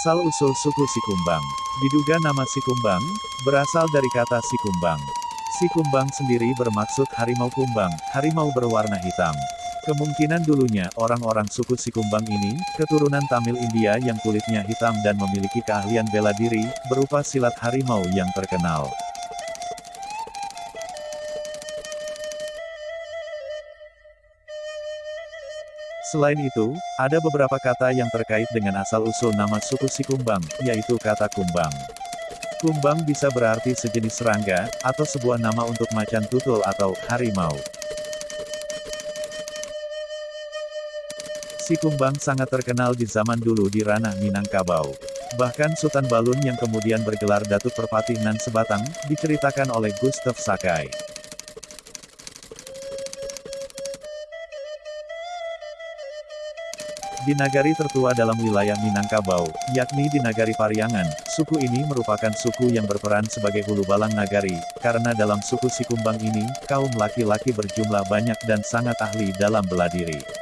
Asal-usul suku Sikumbang. Diduga nama Sikumbang, berasal dari kata Sikumbang. Sikumbang sendiri bermaksud harimau kumbang, harimau berwarna hitam. Kemungkinan dulunya orang-orang suku Sikumbang ini, keturunan Tamil India yang kulitnya hitam dan memiliki keahlian bela diri, berupa silat harimau yang terkenal. Selain itu, ada beberapa kata yang terkait dengan asal-usul nama suku Sikumbang, yaitu kata kumbang. Kumbang bisa berarti sejenis serangga, atau sebuah nama untuk macan tutul atau harimau. Si kumbang sangat terkenal di zaman dulu di ranah Minangkabau. Bahkan Sultan Balun yang kemudian bergelar Datuk Perpati Nan Sebatang, diceritakan oleh Gustav Sakai. Di nagari tertua dalam wilayah Minangkabau, yakni di nagari Pariangan, suku ini merupakan suku yang berperan sebagai hulu balang nagari, karena dalam suku Sikumbang ini, kaum laki-laki berjumlah banyak dan sangat ahli dalam bela diri.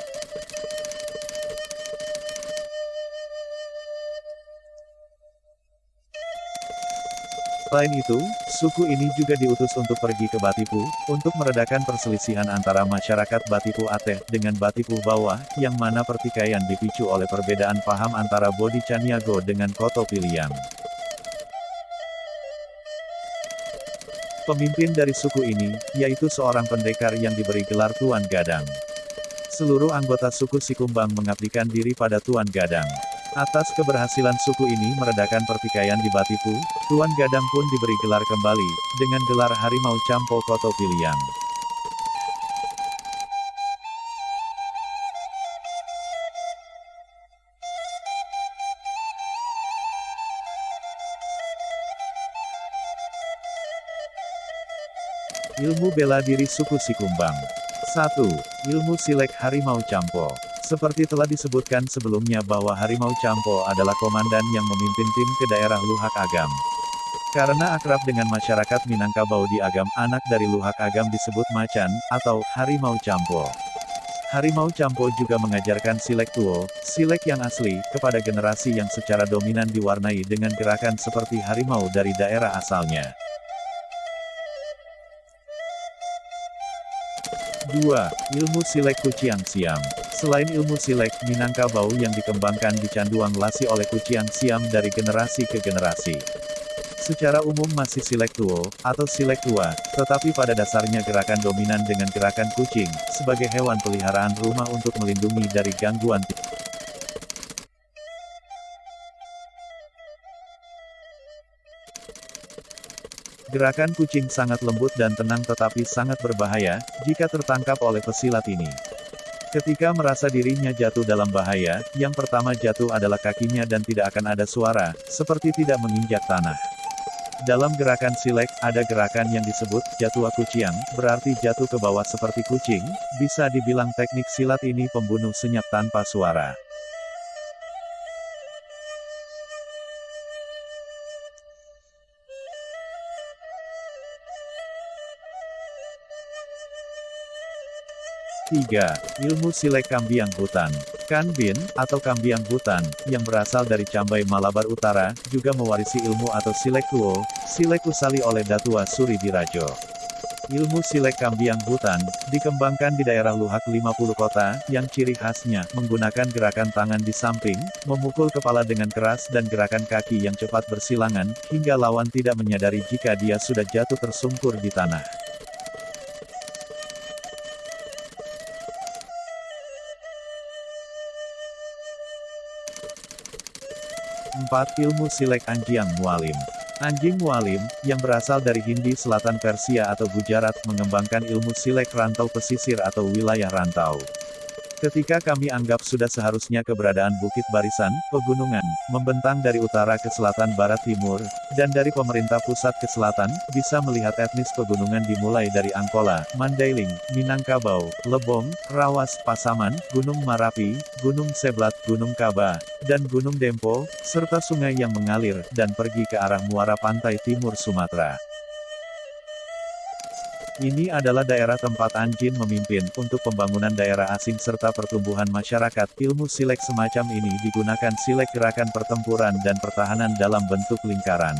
Selain itu, suku ini juga diutus untuk pergi ke Batipu, untuk meredakan perselisihan antara masyarakat Batipu Ateh dengan Batipu Bawah, yang mana pertikaian dipicu oleh perbedaan paham antara Bodi Caniago dengan Koto Piliang. Pemimpin dari suku ini, yaitu seorang pendekar yang diberi gelar Tuan Gadang. Seluruh anggota suku Sikumbang mengabdikan diri pada Tuan Gadang. Atas keberhasilan suku ini meredakan pertikaian di Batipu, Tuan Gadang pun diberi gelar kembali, dengan gelar Harimau Campo Koto Piliang. Ilmu bela diri suku Sikumbang 1. Ilmu silek Harimau Campo seperti telah disebutkan sebelumnya bahwa Harimau Campo adalah komandan yang memimpin tim ke daerah Luhak Agam. Karena akrab dengan masyarakat Minangkabau di Agam, anak dari Luhak Agam disebut Macan, atau Harimau Campo. Harimau Campo juga mengajarkan silek tuo, silek yang asli, kepada generasi yang secara dominan diwarnai dengan gerakan seperti harimau dari daerah asalnya. 2. Ilmu Silek Kuciang Siam Selain ilmu silek, Minangkabau yang dikembangkan di Canduang Lasi oleh Kuciang Siam dari generasi ke generasi. Secara umum masih silek tuo, atau silek tua, tetapi pada dasarnya gerakan dominan dengan gerakan kucing, sebagai hewan peliharaan rumah untuk melindungi dari gangguan Gerakan kucing sangat lembut dan tenang tetapi sangat berbahaya, jika tertangkap oleh pesilat ini. Ketika merasa dirinya jatuh dalam bahaya, yang pertama jatuh adalah kakinya dan tidak akan ada suara, seperti tidak menginjak tanah. Dalam gerakan silek, ada gerakan yang disebut, jatuh kuciang, berarti jatuh ke bawah seperti kucing, bisa dibilang teknik silat ini pembunuh senyap tanpa suara. 3. Ilmu Silek Kambiang Hutan. Kanbin, atau Kambiang Hutan, yang berasal dari Cambai Malabar Utara, juga mewarisi ilmu atau Silek Tuo, Silek Usali oleh Datua Suri Dirajo. Ilmu Silek Kambiang Hutan, dikembangkan di daerah Luhak 50 kota, yang ciri khasnya, menggunakan gerakan tangan di samping, memukul kepala dengan keras dan gerakan kaki yang cepat bersilangan, hingga lawan tidak menyadari jika dia sudah jatuh tersungkur di tanah. 4. Ilmu Silek Anjiang Mualim Anjing Mualim, yang berasal dari Hindi Selatan Persia atau Gujarat, mengembangkan ilmu silek rantau pesisir atau wilayah rantau. Ketika kami anggap sudah seharusnya keberadaan Bukit Barisan, pegunungan, membentang dari utara ke selatan barat timur, dan dari pemerintah pusat ke selatan, bisa melihat etnis pegunungan dimulai dari Angkola, Mandailing, Minangkabau, Lebong, Rawas, Pasaman, Gunung Marapi, Gunung Seblat, Gunung Kaba, dan Gunung Dempo, serta sungai yang mengalir, dan pergi ke arah muara pantai timur Sumatera. Ini adalah daerah tempat Anjin memimpin untuk pembangunan daerah asing serta pertumbuhan masyarakat. Ilmu silek semacam ini digunakan silek gerakan pertempuran dan pertahanan dalam bentuk lingkaran.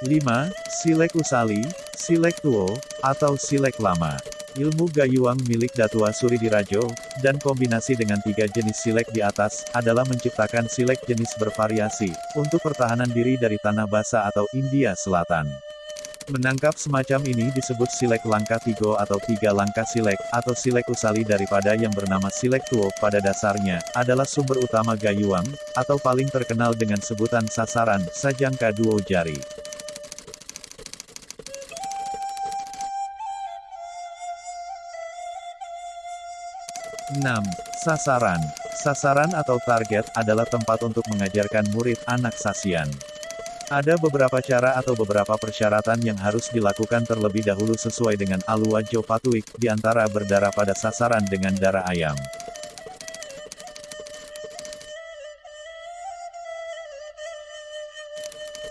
5. Silek Usali, Silek Tuo, atau Silek Lama. Ilmu Gayuang milik Datua Suri Dirajo, dan kombinasi dengan tiga jenis silek di atas, adalah menciptakan silek jenis bervariasi, untuk pertahanan diri dari tanah basah atau India Selatan. Menangkap semacam ini disebut silek langka tigo atau tiga langkah silek, atau silek usali daripada yang bernama silek tuo, pada dasarnya, adalah sumber utama gayuang, atau paling terkenal dengan sebutan sasaran, sajangka duo jari. 6. Sasaran. Sasaran atau target adalah tempat untuk mengajarkan murid anak sasian. Ada beberapa cara atau beberapa persyaratan yang harus dilakukan terlebih dahulu sesuai dengan Alua Jopatuik, di antara berdarah pada sasaran dengan darah ayam.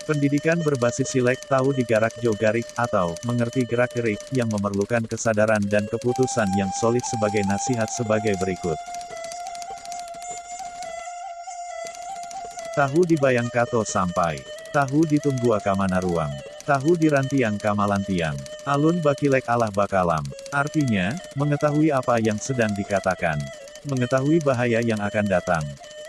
Pendidikan berbasis silek tahu digarak jogarik, atau, mengerti gerak-gerik, yang memerlukan kesadaran dan keputusan yang solid sebagai nasihat sebagai berikut. Tahu dibayang kato sampai. Tahu ditunggu akamana ruang. Tahu dirantiang kamalantiang. Alun bakilek Allah bakalam. Artinya, mengetahui apa yang sedang dikatakan. Mengetahui bahaya yang akan datang.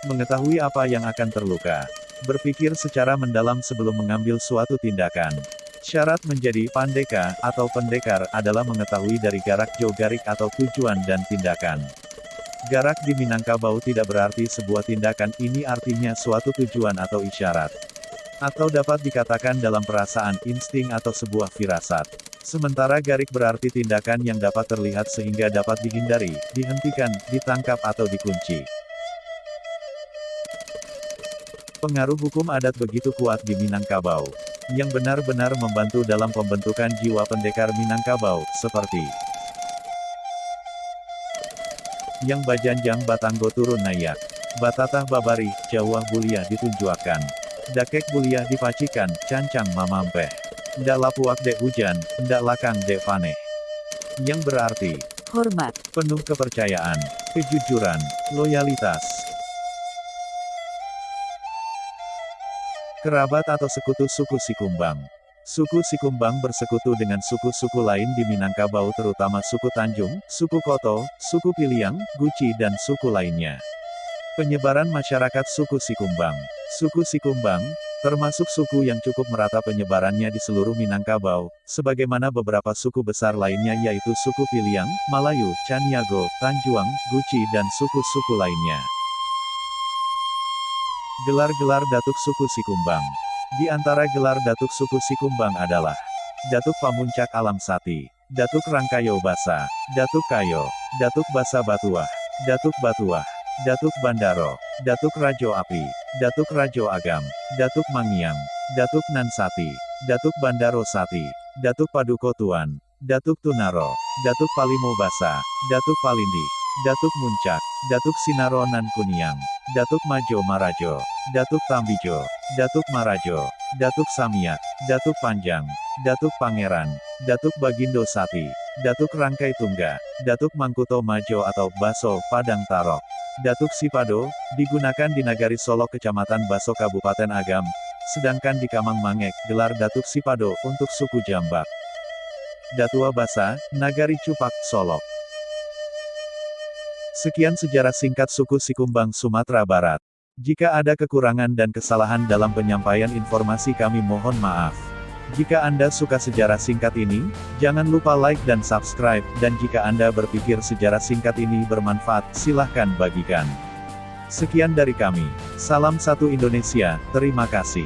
Mengetahui apa yang akan terluka. Berpikir secara mendalam sebelum mengambil suatu tindakan. Syarat menjadi pandeka atau pendekar adalah mengetahui dari garak jogarik atau tujuan dan tindakan. Garak di Minangkabau tidak berarti sebuah tindakan ini artinya suatu tujuan atau isyarat. Atau dapat dikatakan dalam perasaan, insting atau sebuah firasat. Sementara garik berarti tindakan yang dapat terlihat sehingga dapat dihindari, dihentikan, ditangkap atau dikunci. Pengaruh hukum adat begitu kuat di Minangkabau, yang benar-benar membantu dalam pembentukan jiwa pendekar Minangkabau, seperti yang Bajanjang Batanggo turun nayak, Batatah Babari, Jawa Bulia ditunjuakan, Dakek Bulia dipacikan, Cancang Mamampeh, Ndak lapuak dek hujan, ndak lakang dek paneh. Yang berarti, hormat, penuh kepercayaan, kejujuran, loyalitas, Kerabat atau sekutu suku Sikumbang. Suku Sikumbang bersekutu dengan suku-suku lain di Minangkabau terutama suku Tanjung, suku Koto, suku Piliang, Guci dan suku lainnya. Penyebaran masyarakat suku Sikumbang. Suku Sikumbang, termasuk suku yang cukup merata penyebarannya di seluruh Minangkabau, sebagaimana beberapa suku besar lainnya yaitu suku Piliang, Malayu, Caniago, Tanjuang, Guci dan suku-suku lainnya. Gelar-gelar Datuk Suku Sikumbang. Di antara gelar Datuk Suku Sikumbang adalah Datuk Pamuncak Alam Sati, Datuk Rangkayo Basa, Datuk Kayo, Datuk Basa Batuah, Datuk Batuah, Datuk Bandaro, Datuk Rajo Api, Datuk Rajo Agam, Datuk Mangiang, Datuk Nansati, Datuk Bandaro Sati, Datuk Paduko Tuan, Datuk Tunaro, Datuk Palimo Basa, Datuk Palindi, Datuk Muncak, Datuk Sinaro Kuniang, Datuk Majo Marajo, Datuk Tambijo, Datuk Marajo, Datuk Samiak, Datuk Panjang, Datuk Pangeran, Datuk Bagindo Sati, Datuk Rangkai Tungga, Datuk Mangkuto Majo atau Baso, Padang Tarok. Datuk Sipado, digunakan di Nagari Solo Kecamatan Baso Kabupaten Agam, sedangkan di Kamang Mangek, gelar Datuk Sipado, untuk suku Jambak. Datua Basa, Nagari Cupak, Solok. Sekian sejarah singkat suku Sikumbang Sumatera Barat. Jika ada kekurangan dan kesalahan dalam penyampaian informasi kami mohon maaf. Jika Anda suka sejarah singkat ini, jangan lupa like dan subscribe, dan jika Anda berpikir sejarah singkat ini bermanfaat, silahkan bagikan. Sekian dari kami. Salam satu Indonesia, terima kasih.